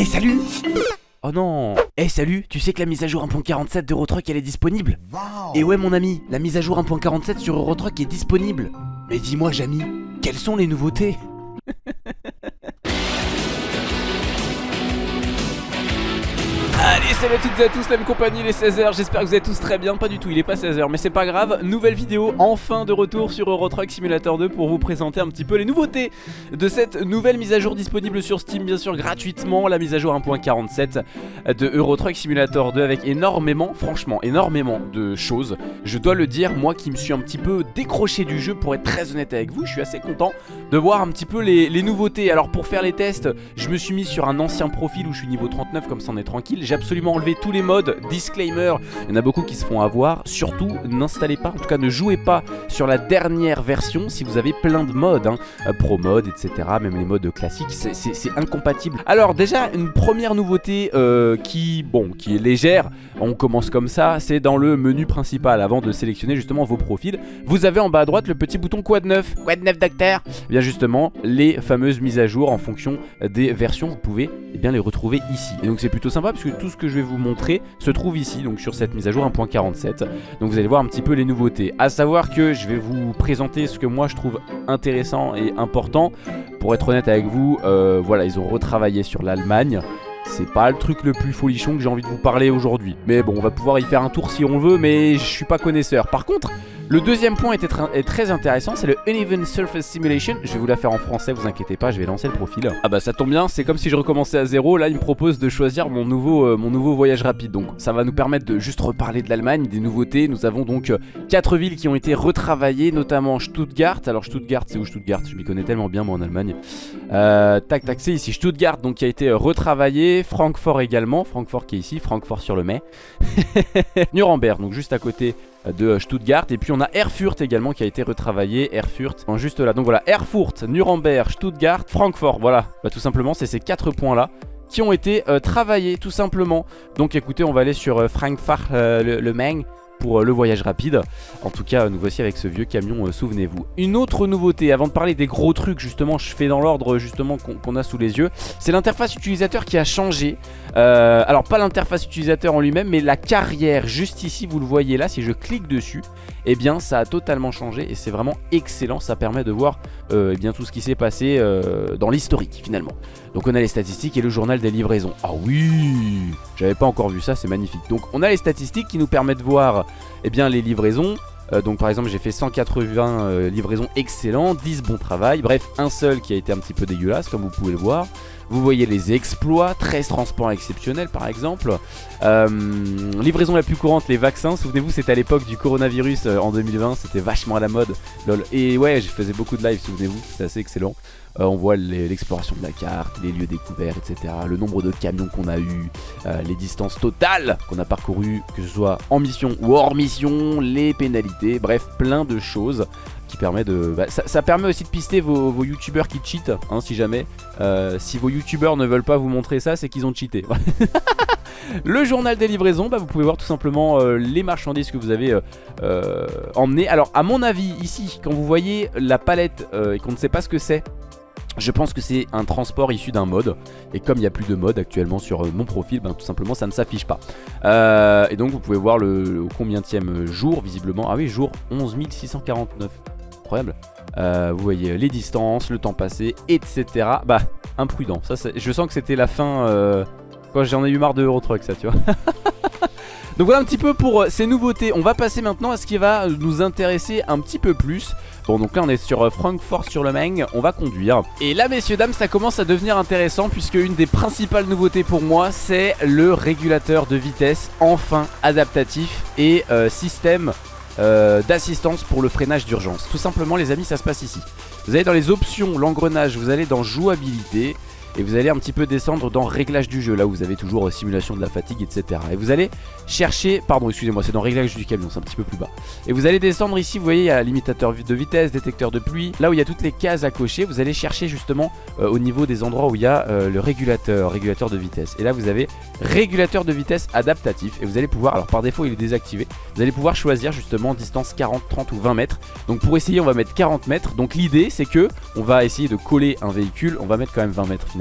Eh salut. Oh non. Eh salut, tu sais que la mise à jour 1.47 d'Eurotruck elle est disponible? Et ouais mon ami, la mise à jour 1.47 sur Eurotruck est disponible. Mais dis-moi Jamy, quelles sont les nouveautés? Salut à toutes et à tous la même compagnie les 16h J'espère que vous êtes tous très bien. Pas du tout il est pas 16h mais c'est pas grave. Nouvelle vidéo enfin de retour sur Eurotruck Simulator 2 Pour vous présenter un petit peu les nouveautés De cette nouvelle mise à jour disponible sur Steam Bien sûr gratuitement. La mise à jour 1.47 de Eurotruck Simulator 2 Avec énormément franchement énormément de choses. Je dois le dire moi qui me suis un petit peu décroché du jeu Pour être très honnête avec vous Je suis assez content de voir un petit peu les, les nouveautés. Alors pour faire les tests je me suis mis sur un ancien profil Où je suis niveau 39 comme ça on est tranquille. J'ai absolument enlevé tous les modes. Disclaimer, il y en a beaucoup qui se font avoir. Surtout n'installez pas, en tout cas ne jouez pas sur la dernière version Si vous avez plein de modes, hein, euh, Pro mode etc Même les modes classiques, c'est incompatible. Alors déjà une première nouveauté euh, qui, bon, qui est légère. On commence comme ça, c'est dans le menu principal. Avant de sélectionner justement vos profils Vous avez en bas à droite le petit bouton Quad 9 Quad 9 docteur? Eh Bien justement, les fameuses mises à jour en fonction des versions. Vous pouvez eh bien, les retrouver ici. Et donc c'est plutôt sympa parce que tout ce que je vais vous montrer se trouve ici, donc sur cette mise à jour 1.47. Donc vous allez voir un petit peu les nouveautés. A savoir que je vais vous présenter ce que moi je trouve intéressant et important. Pour être honnête avec vous, euh, voilà, ils ont retravaillé sur l'Allemagne. C'est pas le truc le plus folichon que j'ai envie de vous parler aujourd'hui. Mais bon, on va pouvoir y faire un tour si on veut, mais je suis pas connaisseur. Par contre, le deuxième point est, très intéressant, c'est le Uneven Surface Simulation. Je vais vous la faire en français, vous inquiétez pas, je vais lancer le profil. Ah bah ça tombe bien, c'est comme si je recommençais à zéro. Là, il me propose de choisir mon nouveau, euh, voyage rapide. Donc ça va nous permettre de juste reparler de l'Allemagne, des nouveautés. Nous avons donc 4 euh, villes qui ont été retravaillées, notamment Stuttgart. Alors Stuttgart, c'est où Stuttgart? Je m'y connais tellement bien moi en Allemagne. Euh, tac tac, c'est ici Stuttgart, donc qui a été retravaillé. Francfort également, Francfort qui est ici, Francfort sur le Mai. Nuremberg, donc juste à côté de Stuttgart. Et puis on a Erfurt également qui a été retravaillé. Erfurt juste là. Donc voilà Erfurt, Nuremberg, Stuttgart, Francfort. Voilà. Bah, tout simplement c'est ces quatre points là qui ont été euh, travaillés tout simplement. Donc écoutez on va aller sur euh, Frankfurt euh, le, Main pour euh, le voyage rapide. En tout cas, nous voici avec ce vieux camion, euh, souvenez-vous. Une autre nouveauté, avant de parler des gros trucs, justement, je fais dans l'ordre justement qu'on a sous les yeux, c'est l'interface utilisateur qui a changé. Euh, alors, pas l'interface utilisateur en lui-même, mais la carrière, juste ici, vous le voyez là, si je clique dessus, eh bien, ça a totalement changé et c'est vraiment excellent. Ça permet de voir eh bien, tout ce qui s'est passé dans l'historique, finalement. Donc, on a les statistiques et le journal des livraisons. Ah oui J'avais pas encore vu ça, c'est magnifique. Donc, on a les statistiques qui nous permettent de voir eh bien, les livraisons. Euh, donc par exemple j'ai fait 180 euh, livraisons excellentes, 10 bons travail, bref un seul qui a été un petit peu dégueulasse comme vous pouvez le voir. Vous voyez les exploits, 13 transports exceptionnels par exemple. Euh, livraison la plus courante, les vaccins. Souvenez-vous, c'était à l'époque du coronavirus en 2020, c'était vachement à la mode. Et ouais, je faisais beaucoup de live, souvenez-vous, c'était assez excellent. Euh, on voit l'exploration de la carte, les lieux découverts, etc. Le nombre de camions qu'on a eu, euh, les distances totales qu'on a parcourues, que ce soit en mission ou hors mission, les pénalités, bref, plein de choses qui permet de... Bah, ça, permet aussi de pister vos, youtubeurs qui cheatent, hein, si jamais. Euh, si vos youtubeurs ne veulent pas vous montrer ça, c'est qu'ils ont cheaté. Le journal des livraisons, bah, vous pouvez voir tout simplement les marchandises que vous avez emmenées. Alors à mon avis ici, quand vous voyez la palette et qu'on ne sait pas ce que c'est, je pense que c'est un transport issu d'un mode Et comme il n'y a plus de mode actuellement sur euh, mon profil ben, Tout simplement ça ne s'affiche pas euh, Et donc vous pouvez voir le, combien jour visiblement Ah oui jour 11 649 Euh, Vous voyez les distances, le temps passé, etc Bah imprudent. Ça, Je sens que c'était la fin Quand j'en ai eu marre de Eurotruck ça tu vois. Donc voilà un petit peu pour ces nouveautés. On va passer maintenant à ce qui va nous intéresser un petit peu plus. Bon donc là on est sur euh, Francfort sur le Main, on va conduire. Et là messieurs dames ça commence à devenir intéressant Puisque une des principales nouveautés pour moi c'est le régulateur de vitesse Enfin adaptatif et euh, système euh, d'assistance pour le freinage d'urgence. Tout simplement les amis ça se passe ici. Vous allez dans les options, l'engrenage, vous allez dans jouabilité et vous allez un petit peu descendre dans réglage du jeu là où vous avez toujours euh, simulation de la fatigue etc et vous allez chercher pardon excusez-moi c'est dans réglage du camion c'est un petit peu plus bas. Et vous allez descendre ici vous voyez il y a limitateur de vitesse détecteur de pluie. Là où il y a toutes les cases à cocher vous allez chercher justement euh, au niveau des endroits où il y a euh, le régulateur régulateur de vitesse. Et là vous avez régulateur de vitesse adaptatif et vous allez pouvoir alors par défaut il est désactivé. Vous allez pouvoir choisir justement distance 40 30 ou 20 mètres. Donc pour essayer on va mettre 40 mètres. Donc l'idée c'est que on va essayer de coller un véhicule. On va mettre quand même 20 mètres finalement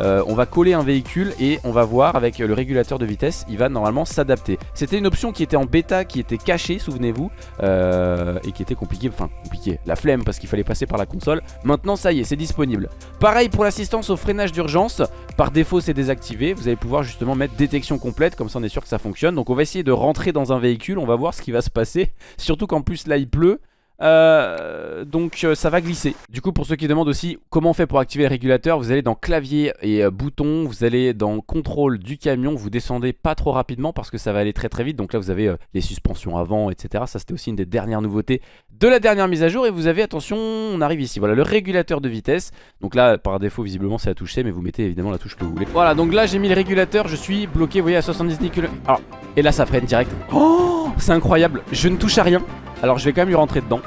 Euh, on va coller un véhicule et on va voir avec le régulateur de vitesse, il va normalement s'adapter. C'était une option qui était en bêta, qui était cachée, souvenez-vous, euh, et qui était compliquée, enfin compliquée, la flemme parce qu'il fallait passer par la console. Maintenant ça y est, c'est disponible. Pareil pour l'assistance au freinage d'urgence, par défaut c'est désactivé, vous allez pouvoir justement mettre détection complète, comme ça on est sûr que ça fonctionne. Donc on va essayer de rentrer dans un véhicule, on va voir ce qui va se passer, surtout qu'en plus là il pleut. Euh, donc euh, ça va glisser. Du coup pour ceux qui demandent aussi comment on fait pour activer le régulateur Vous allez dans clavier et euh, bouton Vous allez dans contrôle du camion Vous descendez pas trop rapidement parce que ça va aller très très vite. Donc là vous avez les suspensions avant etc Ça c'était aussi une des dernières nouveautés de la dernière mise à jour Et vous avez attention on arrive ici. Voilà le régulateur de vitesse. Donc là par défaut visiblement c'est la touche Mais vous mettez évidemment la touche que vous voulez. Voilà donc là j'ai mis le régulateur Je suis bloqué vous voyez à 70 km Alors et là ça freine direct. Oh c'est incroyable Je ne touche à rien. Alors je vais quand même lui rentrer dedans.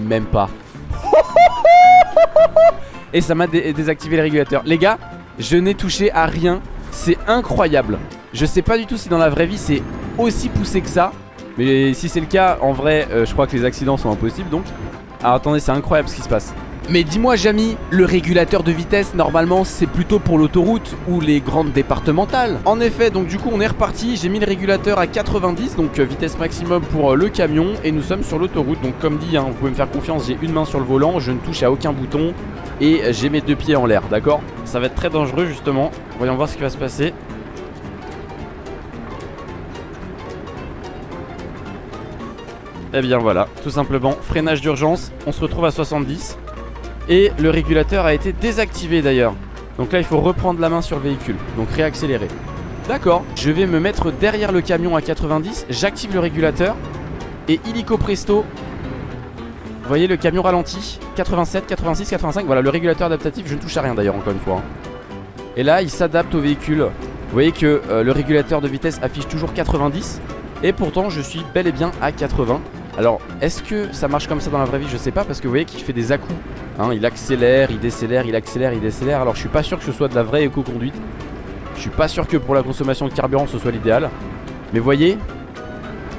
Même pas. Et ça m'a désactivé le régulateur. Les gars, je n'ai touché à rien. C'est incroyable. Je sais pas du tout si dans la vraie vie c'est aussi poussé que ça Mais si c'est le cas, en vrai, euh, je crois que les accidents sont impossibles donc Alors attendez, c'est incroyable ce qui se passe. Mais dis-moi Jamy, le régulateur de vitesse normalement c'est plutôt pour l'autoroute ou les grandes départementales. En effet donc du coup on est reparti, j'ai mis le régulateur à 90 donc euh, vitesse maximum pour euh, le camion et nous sommes sur l'autoroute. Donc comme dit hein, vous pouvez me faire confiance, j'ai une main sur le volant, je ne touche à aucun bouton et j'ai mes deux pieds en l'air d'accord? Ça va être très dangereux justement, voyons voir ce qui va se passer Et eh bien voilà, tout simplement, freinage d'urgence, on se retrouve à 70 et le régulateur a été désactivé d'ailleurs. Donc là il faut reprendre la main sur le véhicule Donc réaccélérer. D'accord, je vais me mettre derrière le camion à 90 J'active le régulateur Et illico presto Vous voyez le camion ralenti 87, 86, 85 Voilà le régulateur adaptatif je ne touche à rien d'ailleurs encore une fois hein. Et là il s'adapte au véhicule. Vous voyez que euh, le régulateur de vitesse affiche toujours 90 Et pourtant je suis bel et bien à 80 alors, est-ce que ça marche comme ça dans la vraie vie? Je sais pas parce que vous voyez qu'il fait des à hein, Il accélère, il décélère, il accélère, il décélère. Alors, je suis pas sûr que ce soit de la vraie éco-conduite. Je suis pas sûr que pour la consommation de carburant ce soit l'idéal. Mais voyez,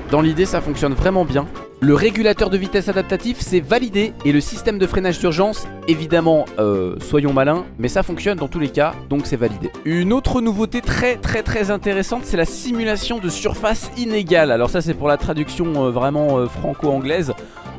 dans l'idée ça fonctionne vraiment bien. Le régulateur de vitesse adaptatif c'est validé et le système de freinage d'urgence évidemment euh, soyons malins mais ça fonctionne dans tous les cas donc c'est validé. Une autre nouveauté très très très intéressante c'est la simulation de surface inégale. Alors ça c'est pour la traduction euh, vraiment euh, franco-anglaise.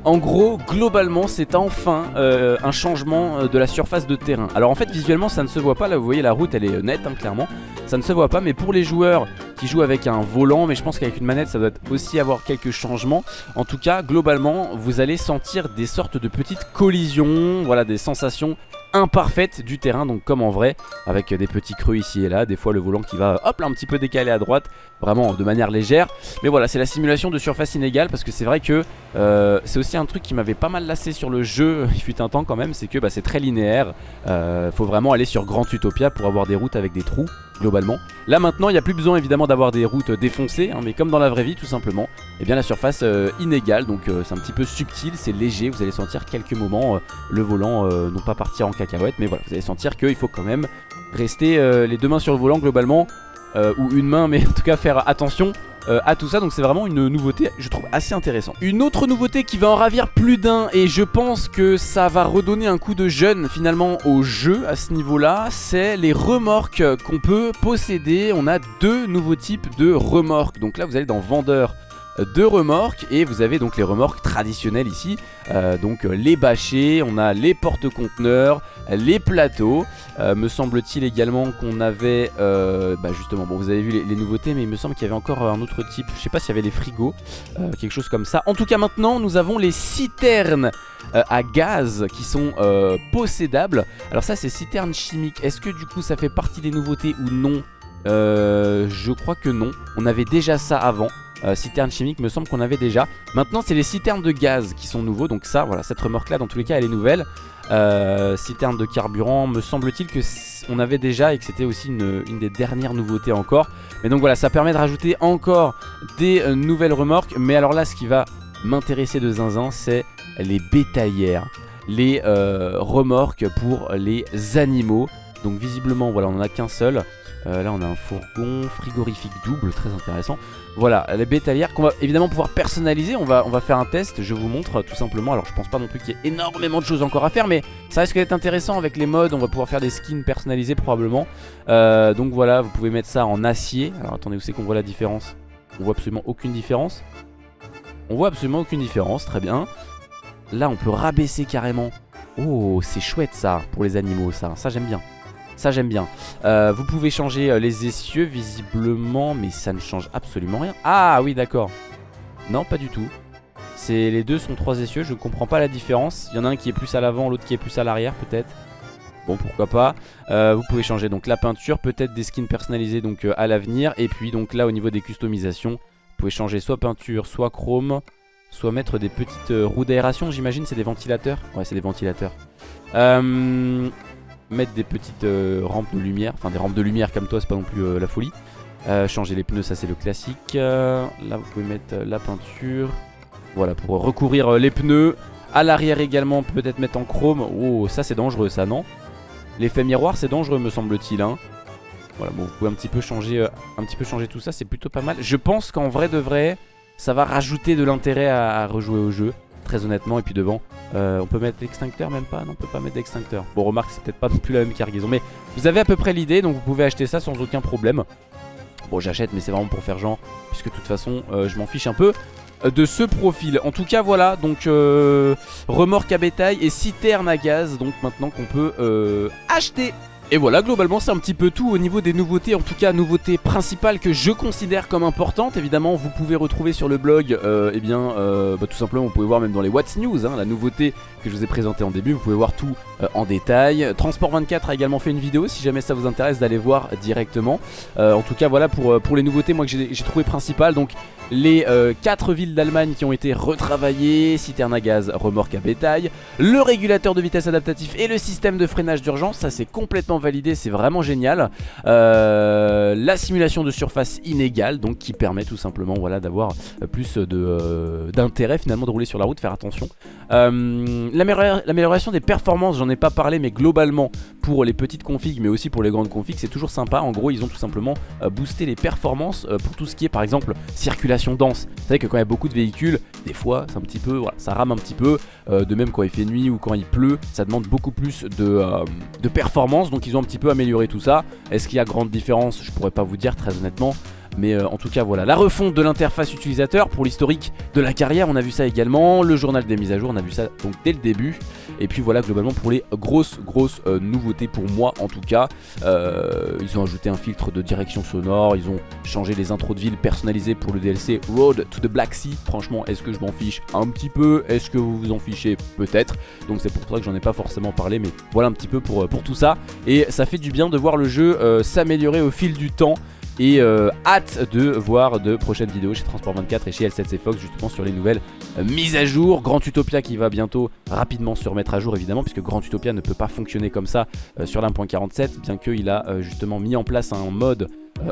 En gros, globalement, c'est enfin un changement de la surface de terrain. Alors en fait, visuellement, ça ne se voit pas. Là, vous voyez, la route, elle est nette, hein, clairement. Ça ne se voit pas, mais pour les joueurs qui jouent avec un volant, mais je pense qu'avec une manette, ça doit aussi avoir quelques changements. En tout cas, globalement, vous allez sentir des sortes de petites collisions, voilà, des sensations imparfaites du terrain donc comme en vrai avec des petits creux ici et là des fois le volant qui va hop là un petit peu décalé à droite vraiment de manière légère. Mais voilà c'est la simulation de surface inégale parce que c'est vrai que euh, c'est aussi un truc qui m'avait pas mal lassé sur le jeu il fut un temps quand même c'est que bah, c'est très linéaire. Euh, faut vraiment aller sur Grand Utopia pour avoir des routes avec des trous globalement. Là maintenant il n'y a plus besoin évidemment d'avoir des routes défoncées hein, mais comme dans la vraie vie tout simplement eh bien la surface euh, inégale donc euh, c'est un petit peu subtil, c'est léger, vous allez sentir quelques moments euh, le volant non pas partir en cacahuète mais voilà vous allez sentir qu'il faut quand même rester les deux mains sur le volant globalement ou une main mais en tout cas faire attention euh, à tout ça. Donc c'est vraiment une nouveauté je trouve assez intéressant Une autre nouveauté qui va en ravir plus d'un et je pense que ça va redonner un coup de jeune finalement au jeu à ce niveau là c'est les remorques qu'on peut posséder. On a deux nouveaux types de remorques. Donc là vous allez dans vendeur de remorques. Et vous avez donc les remorques traditionnelles ici. Euh, donc euh, les bâchés, on a les porte-conteneurs, les plateaux. Euh, me semble-t-il également qu'on avait bah justement bon vous avez vu les, nouveautés mais il me semble qu'il y avait encore un autre type. Je sais pas s'il y avait les frigos quelque chose comme ça. En tout cas maintenant nous avons les citernes à gaz qui sont possédables. Alors ça c'est citernes chimiques. Est-ce que du coup ça fait partie des nouveautés ou non? Je crois que non. On avait déjà ça avant euh, citernes chimiques me semble qu'on avait déjà. Maintenant c'est les citernes de gaz qui sont nouveaux Donc ça voilà cette remorque là dans tous les cas elle est nouvelle. Euh, Citernes de carburant me semble-t-il que on avait déjà Et que c'était aussi une, des dernières nouveautés encore. Mais donc voilà ça permet de rajouter encore des euh, nouvelles remorques. Mais alors là ce qui va m'intéresser de zinzin c'est les bétaillères Les remorques pour les animaux. Donc visiblement voilà on en a qu'un seul Euh, là on a un fourgon frigorifique double, très intéressant. Voilà, les bétalières qu'on va évidemment pouvoir personnaliser. On va, faire un test, je vous montre tout simplement. Alors je pense pas non plus qu'il y ait énormément de choses encore à faire, mais ça risque d'être intéressant avec les modes. On va pouvoir faire des skins personnalisés probablement. Euh, donc voilà, vous pouvez mettre ça en acier. Alors attendez, où c'est qu'on voit la différence? On voit absolument aucune différence. On voit absolument aucune différence, très bien. Là on peut rabaisser carrément. Oh, c'est chouette ça pour les animaux, ça. Ça j'aime bien. Ça j'aime bien. Euh, Vous pouvez changer euh, les essieux visiblement Mais ça ne change absolument rien. Ah oui d'accord. Non pas du tout. Les deux sont trois essieux Je ne comprends pas la différence. Il y en a un qui est plus à l'avant L'autre qui est plus à l'arrière peut-être. Bon pourquoi pas. Euh, Vous pouvez changer donc la peinture Peut-être des skins personnalisés donc à l'avenir. Et puis donc là au niveau des customisations Vous pouvez changer soit peinture soit chrome Soit mettre des petites roues d'aération J'imagine c'est des ventilateurs? Ouais c'est des ventilateurs. Euh, mettre des petites euh, rampes de lumière, enfin des rampes de lumière comme toi c'est pas non plus euh, la folie. Euh, changer les pneus ça c'est le classique. là vous pouvez mettre la peinture. Voilà pour recouvrir les pneus. À l'arrière également peut-être mettre en chrome. Oh ça c'est dangereux ça non? L'effet miroir c'est dangereux me semble-t-il hein. Voilà bon vous pouvez un petit peu changer, un petit peu changer tout ça c'est plutôt pas mal. Je pense qu'en vrai de vrai ça va rajouter de l'intérêt à rejouer au jeu très honnêtement. Et puis devant, euh, on peut mettre l'extincteur même pas Non, on peut pas mettre d'extincteur. Bon, remarque, c'est peut-être pas non plus la même cargaison. Mais vous avez à peu près l'idée, donc vous pouvez acheter ça sans aucun problème. Bon, j'achète, mais c'est vraiment pour faire genre, puisque de toute façon, euh, je m'en fiche un peu euh, de ce profil. En tout cas, voilà, donc remorque à bétail et citerne à gaz, donc maintenant qu'on peut acheter. Et voilà, globalement c'est un petit peu tout au niveau des nouveautés, en tout cas nouveautés principales que je considère comme importantes. Évidemment, vous pouvez retrouver sur le blog, euh, eh bien, euh, bah, tout simplement, vous pouvez voir même dans les What's News, hein, la nouveauté que je vous ai présentée en début, vous pouvez voir tout euh, en détail. Transport 24 a également fait une vidéo, si jamais ça vous intéresse d'aller voir directement. en tout cas, voilà pour, pour les nouveautés, moi que j'ai trouvé principales. Donc, les 4 villes d'Allemagne qui ont été retravaillées, citerne à gaz, remorque à bétail, le régulateur de vitesse adaptatif et le système de freinage d'urgence, ça c'est complètement validé, c'est vraiment génial. Euh, la simulation de surface inégale, donc qui permet tout simplement voilà, d'avoir plus euh, d'intérêt finalement de rouler sur la route, faire attention. Euh, l'amélioration des performances, j'en ai pas parlé, mais globalement pour les petites configs, mais aussi pour les grandes configs, c'est toujours sympa. En gros, ils ont tout simplement boosté les performances pour tout ce qui est par exemple circulation dense. Vous savez que quand il y a beaucoup de véhicules, des fois c'est un petit peu, ça rame un petit peu. de même quand il fait nuit ou quand il pleut, ça demande beaucoup plus de, de performance. Donc ils ont un petit peu amélioré tout ça. Est-ce qu'il y a grande différence? Je pourrais pas vous dire très honnêtement. Mais euh, en tout cas voilà, la refonte de l'interface utilisateur pour l'historique de la carrière, on a vu ça également, le journal des mises à jour, on a vu ça donc dès le début. Et puis voilà globalement pour les grosses grosses euh, nouveautés pour moi en tout cas. Euh, ils ont ajouté un filtre de direction sonore, ils ont changé les intros de ville personnalisées pour le DLC Road to the Black Sea. Franchement est-ce que je m'en fiche un petit peu? Est-ce que vous vous en fichez? Peut-être. Donc c'est pour ça que j'en ai pas forcément parlé mais voilà un petit peu pour, pour tout ça. Et ça fait du bien de voir le jeu s'améliorer au fil du temps. Et euh, hâte de voir de prochaines vidéos chez Transport 24 et chez L7C Fox justement sur les nouvelles euh, mises à jour. Grand Utopia qui va bientôt rapidement se remettre à jour évidemment puisque Grand Utopia ne peut pas fonctionner comme ça euh, sur l'1.47 bien qu'il a justement mis en place un mode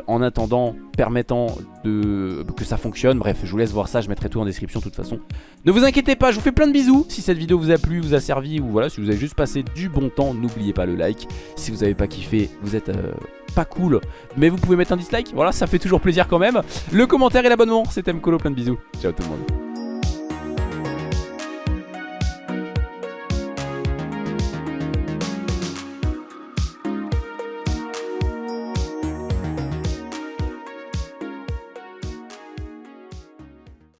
en attendant permettant de, que ça fonctionne. Bref je vous laisse voir ça je mettrai tout en description de toute façon. Ne vous inquiétez pas je vous fais plein de bisous. Si cette vidéo vous a plu, vous a servi ou voilà si vous avez juste passé du bon temps N'oubliez pas le like. Si vous n'avez pas kiffé vous êtes pas cool Mais vous pouvez mettre un dislike, voilà ça fait toujours plaisir quand même. Le commentaire et l'abonnement, c'était Mkolo, plein de bisous. Ciao tout le monde